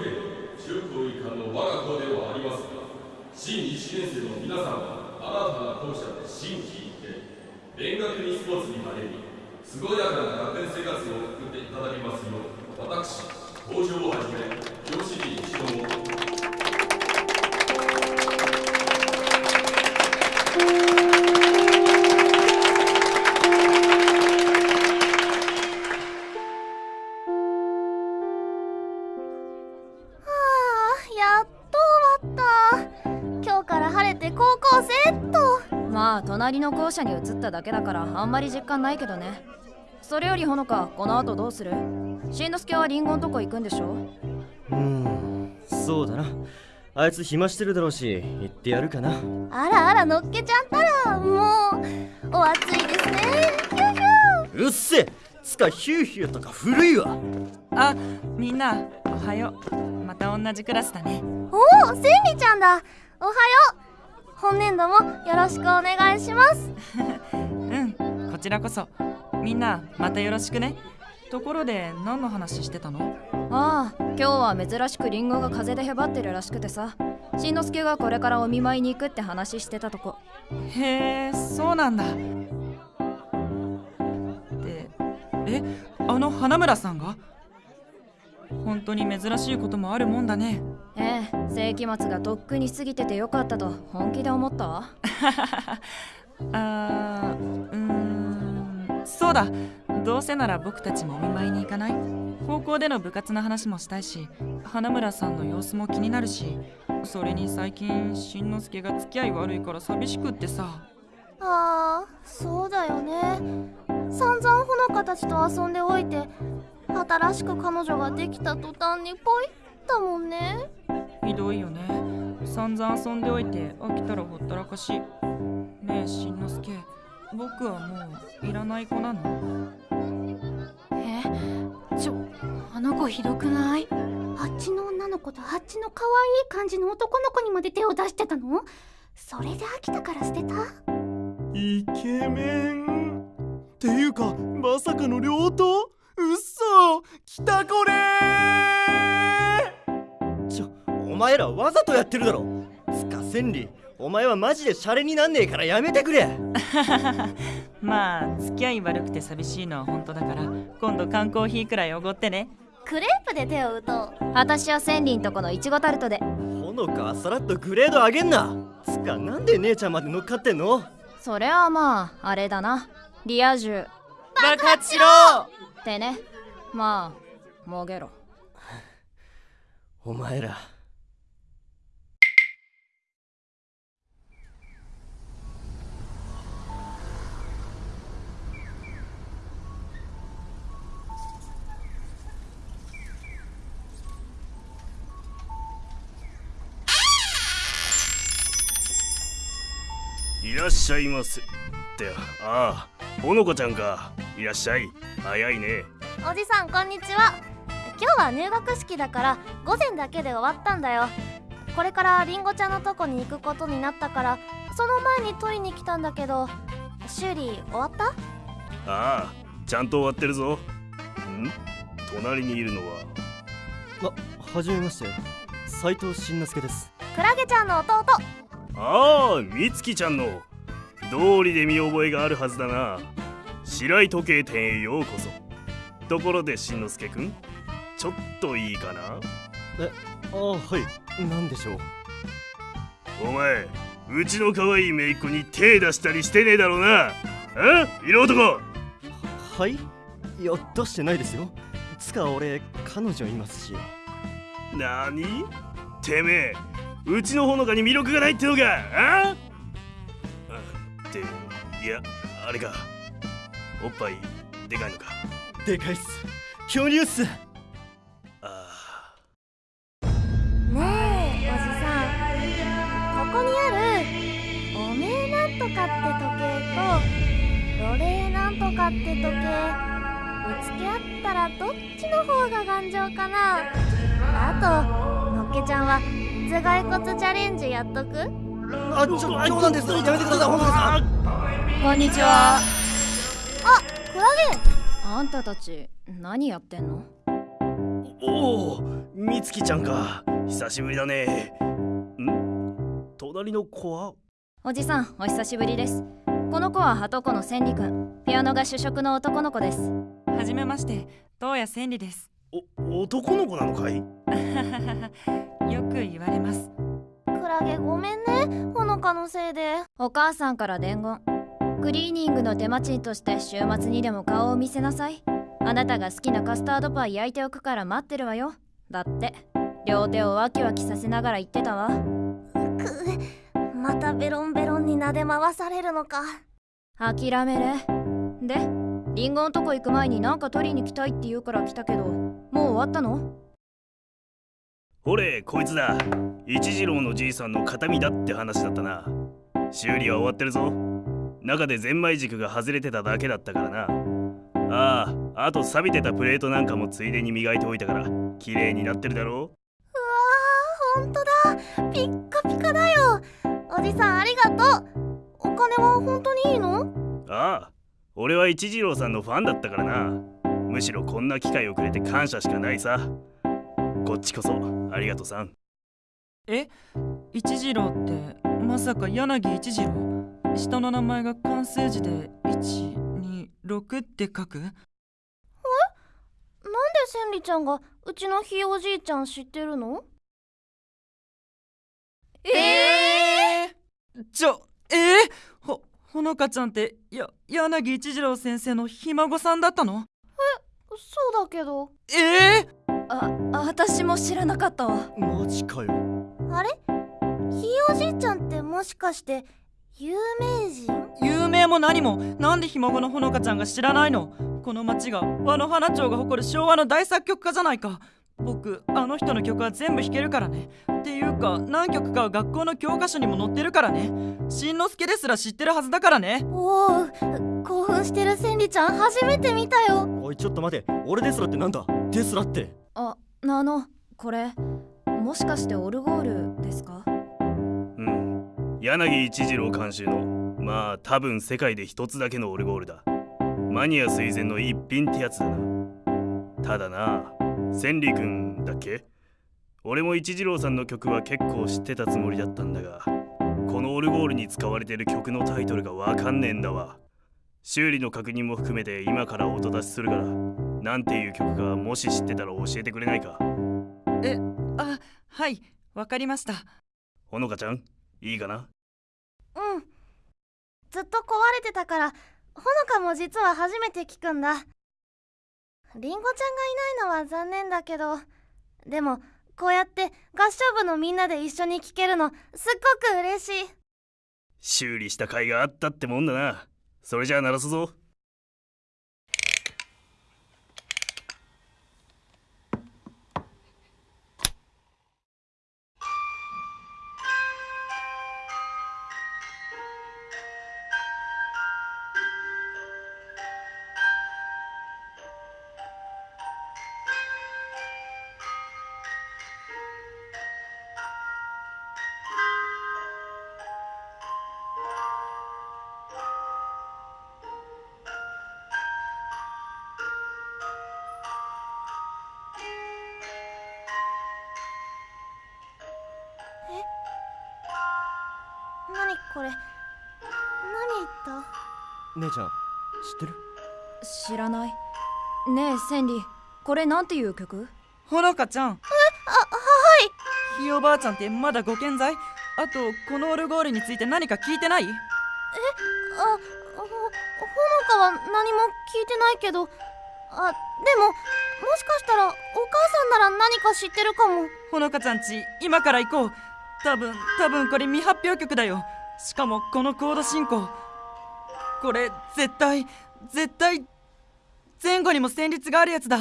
中高一貫の我が校ではありますが新1年生の皆さんは新たな校舎で新規一転勉学にスポーツに励み健やかな学園生活を送っていただきますよう私校長をはじめ高校生っと。まあ隣の校舎に移っただけだからあんまり実感ないけどね。それよりほのかこの後どうする？しんのすけはリンゴんとこ行くんでしょ？うーんそうだな。あいつ暇してるだろうし行ってやるかな。あらあらのっけちゃったらもうお暑いですね。ヒューヒュうっせつかヒューヒューとか古いわ。あみんなおはよう。また同じクラスだね。おおセンリちゃんだ。おはよう本年度もよろしくお願いします。うんこちらこそ。みんなまたよろしくね。ところで何の話してたの？ああ今日は珍しくリンゴが風邪でへばってるらしくてさ。しんのすけがこれからお見舞いに行くって話してたとこ。へえそうなんだ。でえあの花村さんが？本当に珍しいこともあるもんだねええ世紀末がとっくに過ぎててよかったと本気で思った？わ あーうーんそうだ。どうせなら僕たちもお見舞いに行かない？高校での部活の話もしたいし花村さんの様子も気になるしそれに最近しんのすけが付き合い悪いから寂しくってさ。ああそうだよね。散々ほのかたちと遊んでおいて新しく彼女ができた途端にポイだもんねひどいよね。散々遊んでおいて飽きたらほったらかしねえしんのすけ。僕はもういらない子なの？え？ちょあの子ひどくない？あっちの女の子とあっちの可愛い感じの男の子にまで手を出してたの？それで飽きたから捨てた？イケメン。っていうかまさかの両党うっそ来たこれ前らわざとやってるだろ。つか千里お前はマジでシャレになんねえからやめてくれ。まあ付き合い悪くて寂しいのは本当だから今度缶コーヒーくらいおごってね。クレープで手を打とう。私は千里んとこのいちごタルトで。ほのかはさらっとグレード上げんな。つかなんで姉ちゃんまで乗っかってんの？それはまああれだな。リア充。爆発しろ！ってね。まあもげろ。お前ららっしゃいませ。ってああほのかちゃんか。いらっしゃい。早いね。おじさんこんにちは。今日は入学式だから午前だけで終わったんだよ。これからりんごちゃんのとこに行くことになったからその前に取りに来たんだけど修理終わった？ああちゃんと終わってるぞ。ん？隣にいるのは？あはじめまして。斉藤慎之介です。クラゲちゃんの弟。ああみつきちゃんの道理で見覚えがあるはずだな。白井時計店へようこそ。ところでしんのすけくんちょっといいかな？えああはい。何でしょう？お前うちの可愛い姪っ子に手出したりしてねえだろうな。あ色男。はい？いや出してないですよ。つか俺彼女いますし。なにてめえうちのほのかに魅力がないってのか？あいやあれか。おっぱいでかいのか。でかいっす。巨乳っす。あねえおじさんここにあるおめえなんとかって時計とロレーなんとかって時計ぶつけ合ったらどっちの方が頑丈かな。あとのっけちゃんは頭蓋骨チャレンジやっとく？あちょ冗談です。やめてください。ほのか？さんこんにちは。あクラゲあんたたち何やってんの？おおみつきちゃんか。久しぶりだね。ん？隣の子は？おじさんお久しぶりです。この子はハトコの千里くん。ピアノが主食の男の子です。はじめまして東谷千里です。お男の子なのかい？よく言われますクラゲごめんねほのかのせいで。お母さんから伝言。クリーニングの手間賃として週末にでも顔を見せなさい。あなたが好きなカスタードパイ焼いておくから待ってるわよ。だって両手をワキワキさせながら言ってたわ。くまたベロンベロンに撫で回されるのか。諦めるでリンゴんとこ行く前になんか取りに来たいって言うから来たけどもう終わったの？ほれこいつだ。一次郎のじいさんの形見だって話だったな。修理は終わってるぞ。中でゼンマイ軸が外れてただけだったからな。あああと錆びてたプレートなんかもついでに磨いておいたから綺麗になってるだろう。わーほんとだ。ピッカピカだよ。おじさんありがとう。お金は本当にいいの？ああ俺は一次郎さんのファンだったからな。むしろこんな機会をくれて感謝しかないさこっちこそありがとさん。え？一次郎ってまさか柳一次郎？下の名前が漢数字で126って書く？え？なんで千里ちゃんがうちのひいおじいちゃん知ってるの？ええー、ちょえー、ほほのかちゃんってや柳一次郎先生のひ孫さんだったの？え？そうだけど。ええー、あ私も知らなかったわ。マジかよ。あれ？ひいおじいちゃんってもしかして有名人？有名も何も。なんでひ孫のほのかちゃんが知らないの？この町が和の花町が誇る昭和の大作曲家じゃないか。僕あの人の曲は全部弾けるからね。っていうか何曲かは学校の教科書にも載ってるからね。しんのすけですら知ってるはずだからね。おお興奮してる千里ちゃん初めて見たよ。おいちょっと待て。俺ですらってなんだ？ですらってああのこれもしかしてオルゴールですか？うん。柳一次郎監修のまあ多分世界で一つだけのオルゴールだ。マニア垂涎の一品ってやつだな。ただな千里君だっけ？俺も一次郎さんの曲は結構知ってたつもりだったんだがこのオルゴールに使われてる曲のタイトルがわかんねえんだわ。修理の確認も含めて今から音出しするから。なんていう曲かもし知ってたら教えてくれないか？えあはいわかりました。ほのかちゃんいいかな？うん。ずっと壊れてたからほのかも実は初めて聞くんだ。りんごちゃんがいないのは残念だけどでもこうやって合唱部のみんなで一緒に聴けるのすっごく嬉しい。修理した甲斐があったってもんだな。それじゃあ鳴らすぞ何これ？何言った？姉ちゃん知ってる？知らない。ねえ千里これなんていう曲？ほのかちゃん。えあはい。ひいおばあちゃんってまだご健在？あとこのオルゴールについて何か聞いてない？えあほほのかは何も聞いてないけど。あでももしかしたらお母さんなら何か知ってるかも。ほのかちゃんち今から行こう。多分多分これ未発表曲だよしかもこのコード進行。これ絶対絶対前後にも旋律があるやつだ。